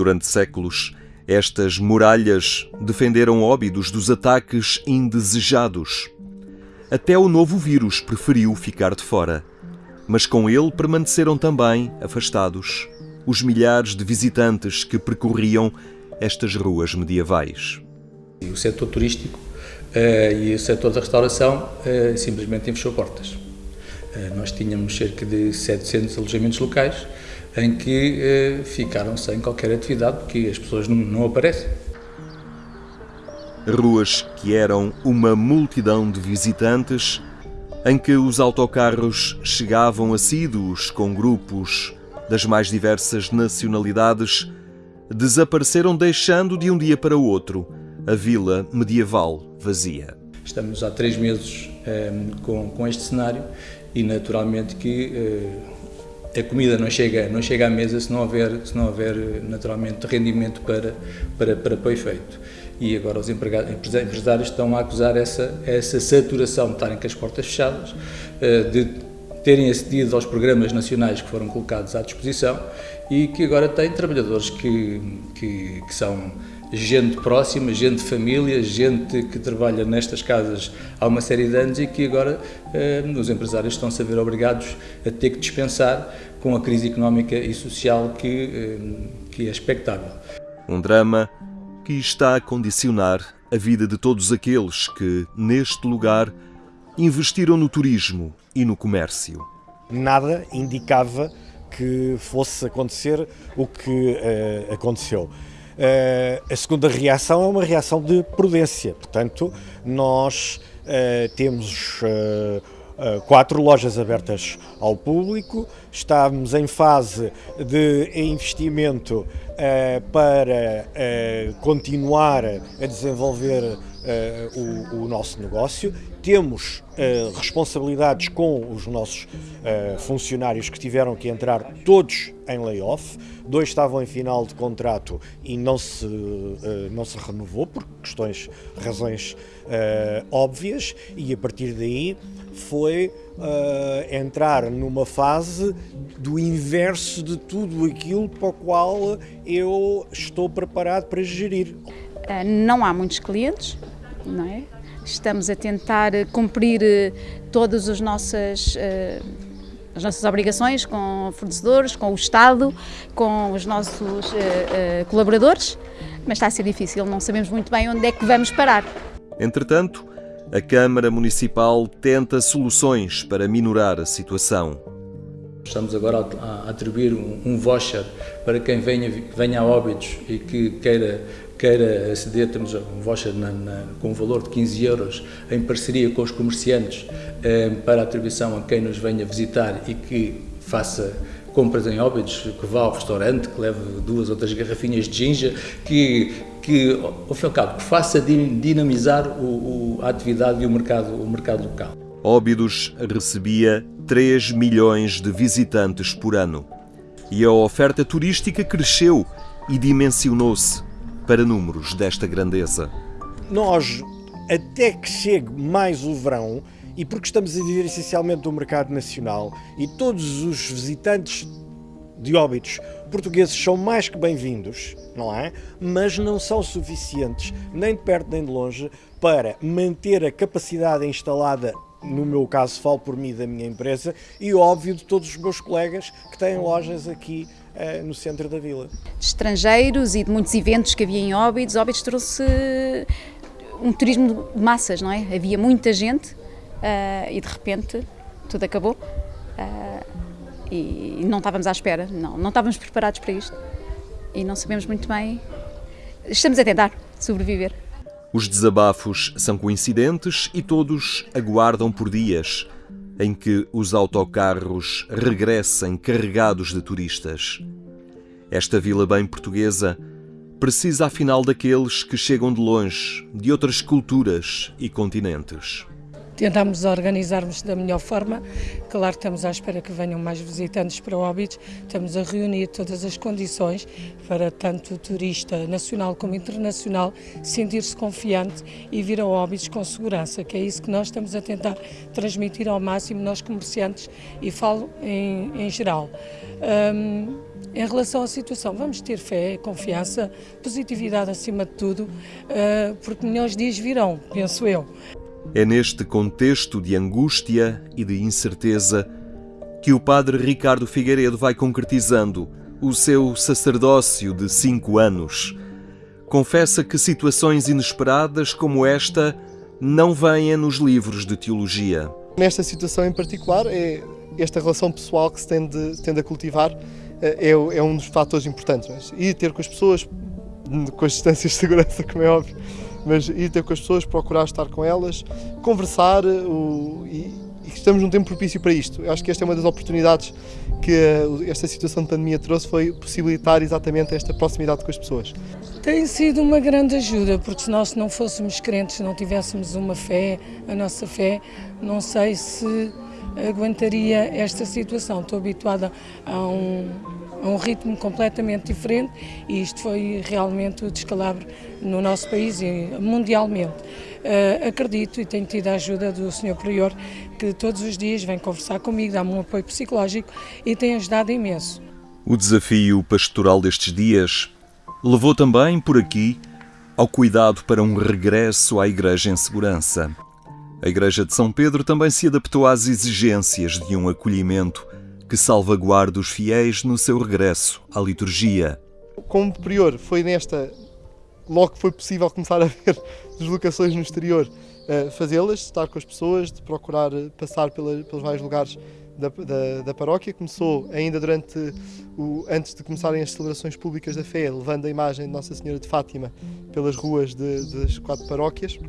Durante séculos, estas muralhas defenderam Óbidos dos ataques indesejados. Até o novo vírus preferiu ficar de fora. Mas com ele permaneceram também afastados os milhares de visitantes que percorriam estas ruas medievais. O setor turístico uh, e o setor da restauração uh, simplesmente fechou portas. Uh, nós tínhamos cerca de 700 alojamentos locais em que ficaram sem qualquer atividade porque as pessoas não, não aparecem. Ruas que eram uma multidão de visitantes em que os autocarros chegavam assíduos com grupos das mais diversas nacionalidades desapareceram deixando de um dia para o outro a vila medieval vazia. Estamos há três meses eh, com, com este cenário e naturalmente que eh, a comida não chega, não chega à mesa se não houver, se não houver naturalmente rendimento para, para, para, o efeito. E agora os empresários estão a acusar essa, essa saturação de estarem com as portas fechadas, eh, de terem acedido aos programas nacionais que foram colocados à disposição e que agora têm trabalhadores que, que, que são gente próxima, gente de família, gente que trabalha nestas casas há uma série de anos e que agora eh, os empresários estão-se a ver obrigados a ter que dispensar com a crise económica e social que, eh, que é expectável. Um drama que está a condicionar a vida de todos aqueles que, neste lugar, investiram no turismo e no comércio. Nada indicava que fosse acontecer o que uh, aconteceu. Uh, a segunda reação é uma reação de prudência, portanto, nós uh, temos quatro lojas abertas ao público, estamos em fase de investimento para continuar a desenvolver o, nosso negócio, temos uh, responsabilidades com os nossos uh, funcionários que tiveram que entrar todos em layoff, dois estavam em final de contrato e não se, não se renovou por questões, razões óbvias, e a partir daí foi entrar numa fase do inverso de tudo aquilo para o qual eu estou preparado para gerir. Não há muitos clientes, não é? Estamos a tentar cumprir eh, todas as nossas, eh, as nossas obrigações com fornecedores, com o Estado, com os nossos eh, colaboradores, mas está a ser difícil, não sabemos muito bem onde é que vamos parar. Entretanto, a Câmara Municipal tenta soluções para minorar a situação. Estamos agora a atribuir um voucher para quem venha, venha a óbitos e que queira queira aceder, temos um voucher na, na, com um valor de 15 euros em parceria com os comerciantes eh, para atribuição a quem nos venha visitar e que faça compras em óbidos, que vá ao restaurante, que leve duas ou três garrafinhas de ginja, que, que ao fim e ao cabo, que faça dinamizar o, o, a atividade e o mercado, o mercado local. Óbidos recebia 3 milhões de visitantes por ano e a oferta turística cresceu e dimensionou-se para números desta grandeza? Nós, até que chegue mais o verão, e porque estamos a viver essencialmente do mercado nacional, e todos os visitantes de óbitos portugueses são mais que bem-vindos, não é? Mas não são suficientes, nem de perto nem de longe, para manter a capacidade instalada no meu caso falo por mim da minha empresa e óbvio de todos os meus colegas que têm lojas aqui uh, no centro da vila. De estrangeiros e de muitos eventos que havia em Óbidos, Óbidos trouxe um turismo de massas, não é? Havia muita gente uh, e de repente tudo acabou uh, e não estávamos à espera, não, não estávamos preparados para isto e não sabemos muito bem. Estamos a tentar sobreviver. Os desabafos são coincidentes e todos aguardam por dias em que os autocarros regressem carregados de turistas. Esta vila bem portuguesa precisa afinal daqueles que chegam de longe, de outras culturas e continentes. Tentamos organizarmos da melhor forma. Claro que estamos à espera que venham mais visitantes para Óbidos, estamos a reunir todas as condições para tanto o turista nacional como internacional sentir-se confiante e vir a Óbidos com segurança, que é isso que nós estamos a tentar transmitir ao máximo nós comerciantes e falo em, em geral. Um, em relação à situação, vamos ter fé, confiança, positividade acima de tudo, uh, porque melhores dias virão, penso eu. É neste contexto de angústia e de incerteza que o padre Ricardo Figueiredo vai concretizando o seu sacerdócio de cinco anos. Confessa que situações inesperadas como esta não vêm nos livros de teologia. Nesta situação em particular, é esta relação pessoal que se tende, tende a cultivar é, é, um dos fatores importantes. É? Ir ter com as pessoas, com as distâncias de segurança, como é óbvio, mas ir ter com as pessoas, procurar estar com elas, conversar o, e, e estamos num tempo propício para isto. Eu acho que esta é uma das oportunidades que esta situação de pandemia trouxe, foi possibilitar exatamente esta proximidade com as pessoas. Tem sido uma grande ajuda, porque se nós não fôssemos crentes, não tivéssemos uma fé, a nossa fé, não sei se aguentaria esta situação. Estou habituada a um, a um ritmo completamente diferente e isto foi realmente o descalabro no nosso país e mundialmente. Uh, acredito e tenho tido a ajuda do Sr. Prior, que todos os dias vem conversar comigo, dá-me um apoio psicológico e tem ajudado imenso. O desafio pastoral destes dias levou também por aqui ao cuidado para um regresso à Igreja em segurança. A Igreja de São Pedro também se adaptou às exigências de um acolhimento que salvaguarda os fiéis no seu regresso à liturgia. Como prior, foi nesta, logo que foi possível começar a ver deslocações no exterior, eh, fazê-las, estar com as pessoas, de procurar eh, passar pelos vários lugares da, da, da, paróquia. Começou ainda durante o, antes de começarem as celebrações públicas da fé, levando a imagem de Nossa Senhora de Fátima pelas ruas de, das quatro paróquias.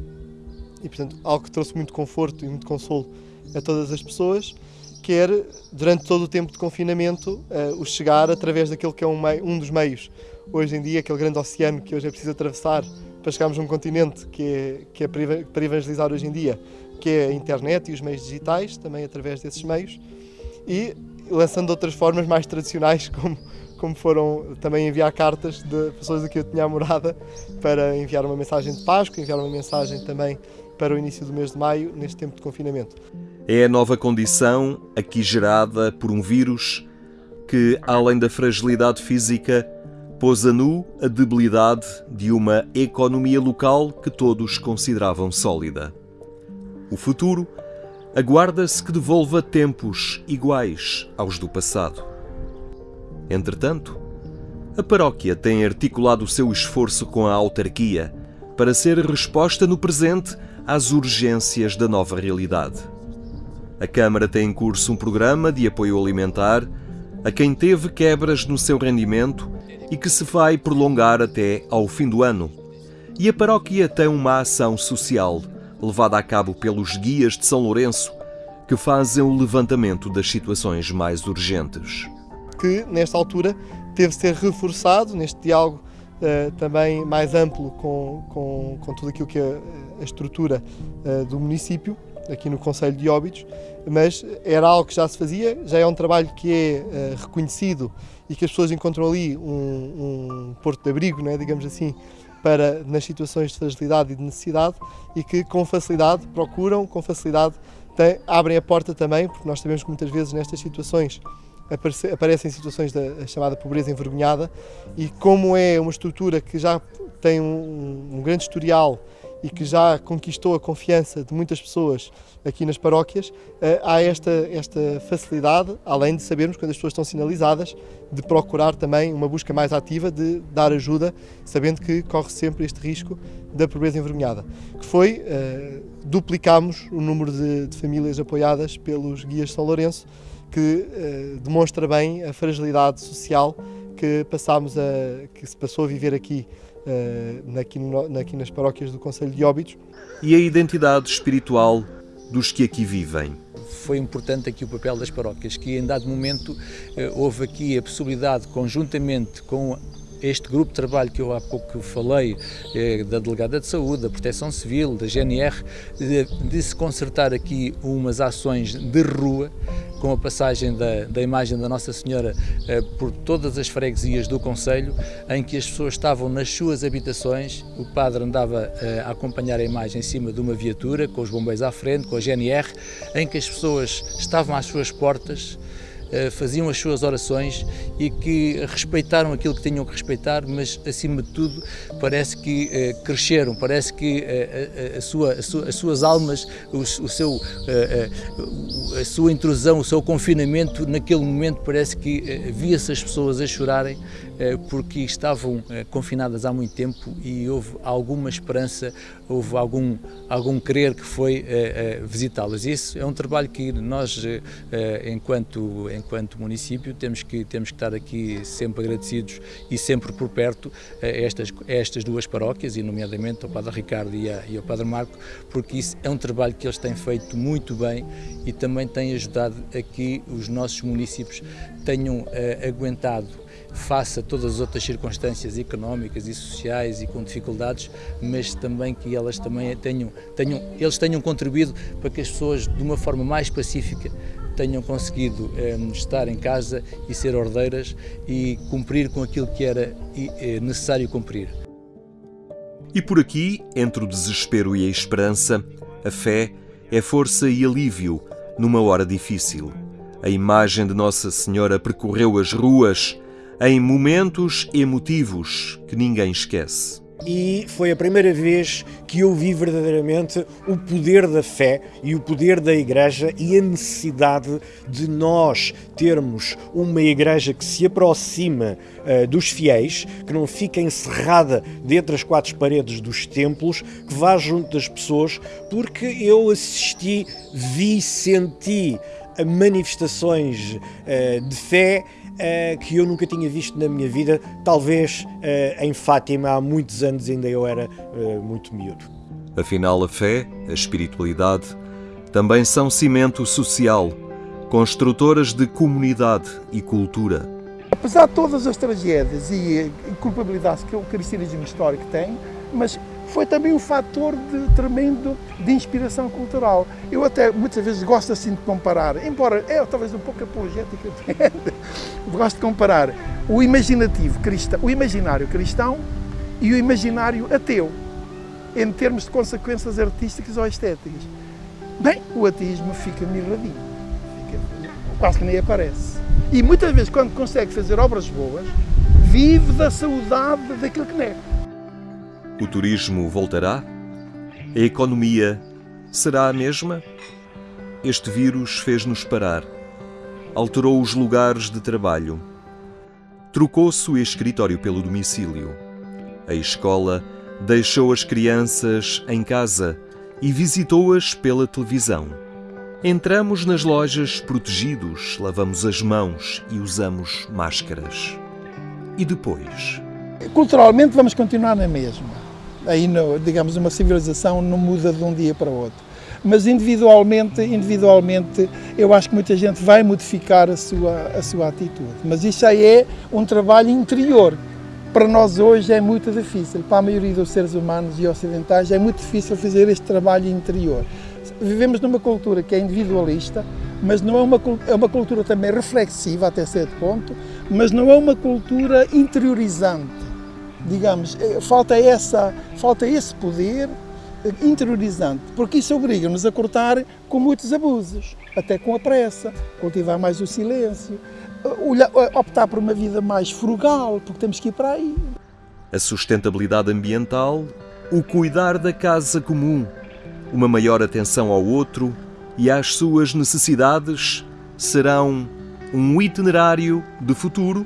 E, portanto, algo que trouxe muito conforto e muito consolo a todas as pessoas quer, durante todo o tempo de confinamento, uh, o chegar através daquele que é um, um, dos meios. Hoje em dia, aquele grande oceano que hoje é preciso atravessar para chegarmos a um continente que é, que é para evangelizar hoje em dia, que é a internet e os meios digitais, também através desses meios, e lançando outras formas mais tradicionais, como, como foram também enviar cartas de pessoas a que eu tinha a morada para enviar uma mensagem de Páscoa, enviar uma mensagem também para o início do mês de maio, neste tempo de confinamento. É a nova condição, aqui gerada por um vírus, que, além da fragilidade física, pôs a nu a debilidade de uma economia local que todos consideravam sólida. O futuro aguarda-se que devolva tempos iguais aos do passado. Entretanto, a paróquia tem articulado o seu esforço com a autarquia para ser resposta no presente às urgências da nova realidade. A Câmara tem em curso um programa de apoio alimentar a quem teve quebras no seu rendimento e que se vai prolongar até ao fim do ano. E a paróquia tem uma ação social levada a cabo pelos guias de São Lourenço que fazem o levantamento das situações mais urgentes. Que, nesta altura, teve ser reforçado neste diálogo uh, também mais amplo com, com, com tudo aquilo que é a estrutura uh, do município aqui no Conselho de Óbidos, mas era algo que já se fazia, já é um trabalho que é uh, reconhecido e que as pessoas encontram ali um, um porto de abrigo, né, digamos assim, para nas situações de fragilidade e de necessidade e que com facilidade procuram, com facilidade tem, abrem a porta também, porque nós sabemos que muitas vezes nestas situações aparece, aparecem situações da chamada pobreza envergonhada e como é uma estrutura que já tem um, um grande historial e que já conquistou a confiança de muitas pessoas aqui nas paróquias, eh, há esta, esta facilidade, além de sabermos quando as pessoas estão sinalizadas, de procurar também uma busca mais ativa de dar ajuda, sabendo que corre sempre este risco da pobreza envergonhada. Que foi, uh, duplicamos o número de, de, famílias apoiadas pelos guias de São Lourenço, que uh, demonstra bem a fragilidade social que passámos a, que se passou a viver aqui uh, aqui, no, aqui nas paróquias do Conselho de Óbidos. E a identidade espiritual dos que aqui vivem. Foi importante aqui o papel das paróquias, que em dado momento uh, houve aqui a possibilidade, conjuntamente com este grupo de trabalho que eu há pouco falei, eh, da Delegada de Saúde, da Proteção Civil, da GNR, de, de se consertar aqui umas ações de rua, com a passagem da, da imagem da Nossa Senhora eh, por todas as freguesias do Conselho, em que as pessoas estavam nas suas habitações, o padre andava eh, a acompanhar a imagem em cima de uma viatura, com os bombeiros à frente, com a GNR, em que as pessoas estavam às suas portas, faziam as suas orações e que respeitaram aquilo que tinham que respeitar, mas acima de tudo parece que eh, cresceram, parece que eh, a, sua, a sua, as suas almas, o, o seu, a sua intrusão, o seu confinamento, naquele momento parece que via-se as pessoas a chorarem porque estavam confinadas há muito tempo e houve alguma esperança, houve algum, algum querer que foi visitá-las. Isso é um trabalho que nós, enquanto, enquanto município, temos que, temos que estar aqui sempre agradecidos e sempre por perto a estas, a estas duas paróquias, e nomeadamente ao Padre Ricardo e, a, e ao Padre Marco, porque isso é um trabalho que eles têm feito muito bem e também tem ajudado a que os nossos municípios tenham aguentado face a todas as outras circunstâncias económicas e sociais e com dificuldades, mas também que elas também tenham, tenham, eles tenham contribuído para que as pessoas, de uma forma mais pacífica, tenham conseguido eh, estar em casa e ser ordeiras e cumprir com aquilo que era eh, necessário cumprir. E por aqui, entre o desespero e a esperança, a fé é força e alívio numa hora difícil. A imagem de Nossa Senhora percorreu as ruas em momentos emotivos que ninguém esquece. E foi a primeira vez que eu vi verdadeiramente o poder da fé e o poder da Igreja e a necessidade de nós termos uma Igreja que se aproxima uh, dos fiéis, que não fica encerrada dentro das quatro paredes dos templos, que vá junto das pessoas, porque eu assisti, vi, senti manifestações uh, de fé uh, que eu nunca tinha visto na minha vida, talvez uh, em Fátima há muitos anos ainda eu era uh, muito miúdo. Afinal, a fé, a espiritualidade, também são cimento social, construtoras de comunidade e cultura. Apesar de todas as tragédias e culpabilidades que o cristianismo histórico tem, mas foi também um fator de, tremendo de inspiração cultural. Eu até muitas vezes gosto assim de comparar, embora é talvez um pouco apologética, gosto de comparar o imaginativo cristão, o imaginário cristão e o imaginário ateu, em termos de consequências artísticas ou estéticas. Bem, o ateísmo fica mirradinho, fica, quase que nem aparece. E muitas vezes, quando consegue fazer obras boas, vive da saudade daquilo que nega. O turismo voltará? A economia será a mesma? Este vírus fez-nos parar. Alterou os lugares de trabalho. Trocou-se o escritório pelo domicílio. A escola deixou as crianças em casa e visitou-as pela televisão. Entramos nas lojas protegidos, lavamos as mãos e usamos máscaras. E depois? Culturalmente vamos continuar na mesma aí, no, digamos, uma civilização não muda de um dia para o outro. Mas individualmente, individualmente, eu acho que muita gente vai modificar a sua, a sua atitude. Mas isso aí é um trabalho interior. Para nós hoje é muito difícil, para a maioria dos seres humanos e ocidentais é muito difícil fazer este trabalho interior. Vivemos numa cultura que é individualista, mas não é uma, é uma cultura também reflexiva até certo ponto, mas não é uma cultura interiorizante digamos, eh, falta, essa, falta esse poder eh, interiorizante, porque isso obriga-nos a cortar com muitos abusos, até com a pressa, cultivar mais o silêncio, eh, optar por uma vida mais frugal, porque temos que ir para aí. A sustentabilidade ambiental, o cuidar da casa comum, uma maior atenção ao outro e às suas necessidades serão um itinerário de futuro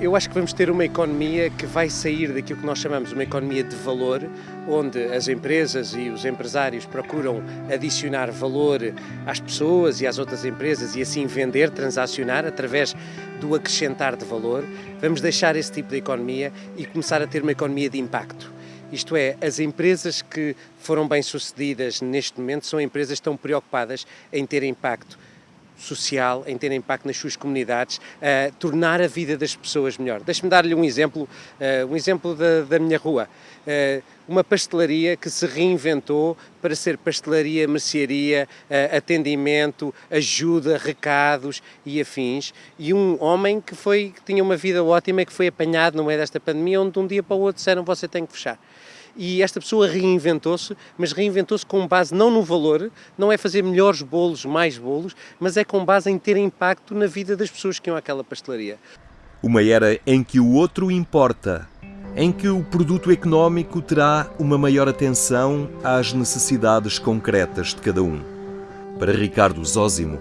eu acho que vamos ter uma economia que vai sair daquilo que nós chamamos uma economia de valor, onde as empresas e os empresários procuram adicionar valor às pessoas e às outras empresas e assim vender, transacionar através do acrescentar de valor. Vamos deixar esse tipo de economia e começar a ter uma economia de impacto. Isto é, as empresas que foram bem-sucedidas neste momento são empresas que estão preocupadas em ter impacto social, em ter impacto nas suas comunidades, uh, tornar a vida das pessoas melhor. Deixe-me dar-lhe um exemplo, uh, um exemplo da, da minha rua. Uh, uma pastelaria que se reinventou para ser pastelaria, mercearia, atendimento, ajuda, recados e afins. E um homem que, foi, que tinha uma vida ótima e que foi apanhado no meio desta pandemia, onde de um dia para o outro disseram você tem que fechar e esta pessoa reinventou-se, mas reinventou-se com base não no valor, não é fazer melhores bolos, mais bolos, mas é com base em ter impacto na vida das pessoas que iam àquela pastelaria. Uma era em que o outro importa, em que o produto económico terá uma maior atenção às necessidades concretas de cada um. Para Ricardo Zósimo,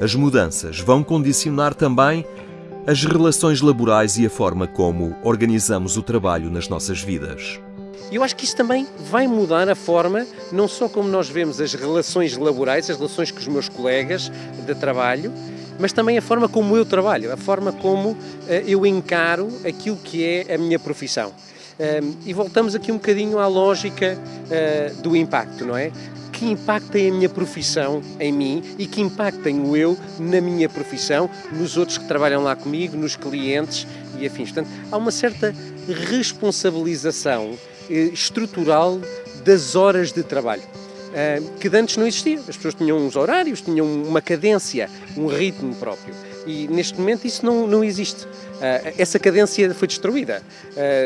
as mudanças vão condicionar também as relações laborais e a forma como organizamos o trabalho nas nossas vidas. E eu acho que isso também vai mudar a forma, não só como nós vemos as relações laborais, as relações com os meus colegas de trabalho, mas também a forma como eu trabalho, a forma como uh, eu encaro aquilo que é a minha profissão. Um, e voltamos aqui um bocadinho à lógica uh, do impacto, não é? Que impacto tem a minha profissão em mim e que impacto tenho eu na minha profissão, nos outros que trabalham lá comigo, nos clientes e afins. Portanto, há uma certa responsabilização estrutural das horas de trabalho. Eh, que antes não existia. As pessoas tinham uns horários, tinham uma cadência, um ritmo próprio. E neste momento isso não, não existe. Uh, essa cadência foi destruída.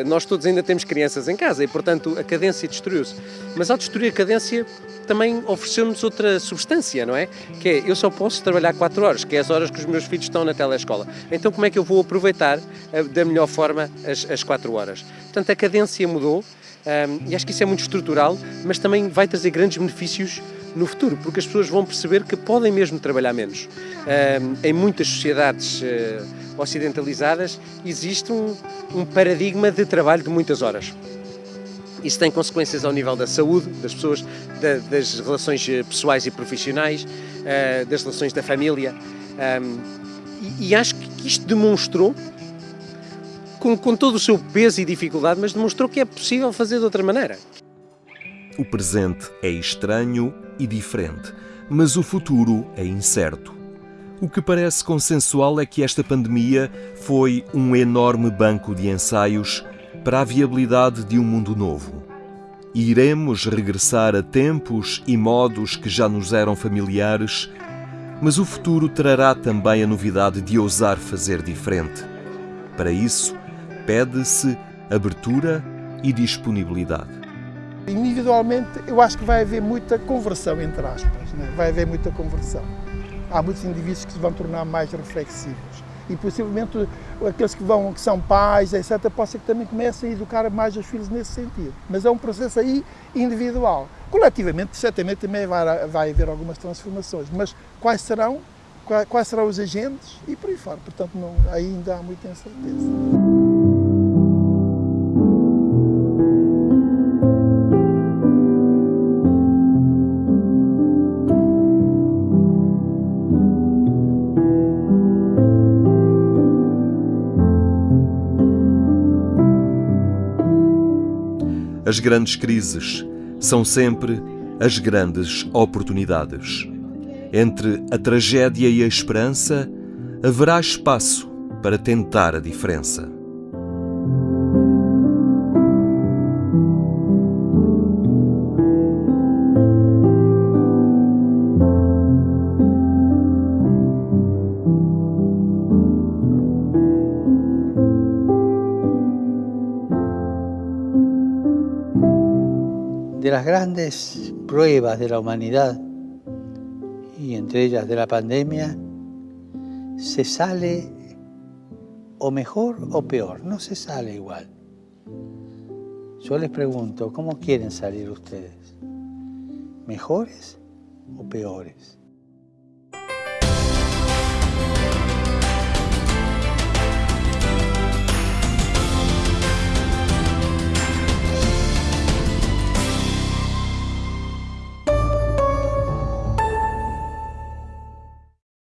Nós todos ainda temos crianças em casa e, portanto, a cadência destruiu-se. Mas ao destruir a cadência, também ofereceu-nos outra substância, não é? Que é, eu só posso trabalhar 4 horas, que é as horas que os meus filhos estão na telescola. Então, como é que eu vou aproveitar da melhor forma as, as 4 horas? Portanto, a cadência mudou um, e acho que isso é muito estrutural, mas também vai trazer grandes benefícios no futuro, porque as pessoas vão perceber que podem mesmo trabalhar menos. Um, em muitas sociedades uh, ocidentalizadas existe um, um paradigma de trabalho de muitas horas. Isso tem consequências ao nível da saúde das pessoas, da, das relações eh, pessoais e profissionais, uh, das relações da família. Um, e, e, acho que isto demonstrou com, com todo o seu peso e dificuldade, mas demonstrou que é possível fazer de outra maneira. O presente é estranho e diferente, mas o futuro é incerto. O que parece consensual é que esta pandemia foi um enorme banco de ensaios para a viabilidade de um mundo novo. Iremos regressar a tempos e modos que já nos eram familiares, mas o futuro trará também a novidade de ousar fazer diferente. Para isso, pede-se abertura e disponibilidade. Individualmente, eu acho que vai haver muita conversão, entre aspas, né? vai haver muita conversão. Há muitos indivíduos que se vão tornar mais reflexivos e possivelmente aqueles que, vão, que são pais, etc., possa que também comecem a educar mais os filhos nesse sentido. Mas é um processo aí individual. Coletivamente, certamente também vai, vai haver algumas transformações, mas quais serão, quais serão os agentes e por aí fora. Portanto, não, ainda há muita incerteza. As grandes crises são sempre as grandes oportunidades. Entre a tragédia e a esperança, haverá espaço para tentar a diferença. Las grandes pruebas de la humanidad, y entre ellas de la pandemia, se sale o mejor o peor, no se sale igual. Yo les pregunto, ¿cómo quieren salir ustedes? ¿Mejores o peores?